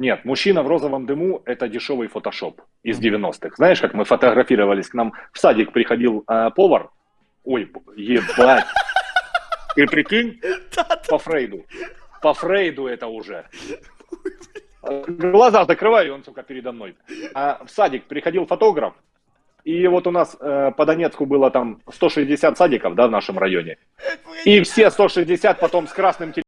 Нет, мужчина в розовом дыму – это дешевый фотошоп из 90-х. Знаешь, как мы фотографировались, к нам в садик приходил э, повар. Ой, ебать. Ты прикинь? По Фрейду. По Фрейду это уже. Глаза закрываю, он, сука, передо мной. А в садик приходил фотограф, и вот у нас э, по Донецку было там 160 садиков, да, в нашем районе. И все 160 потом с красным телефоном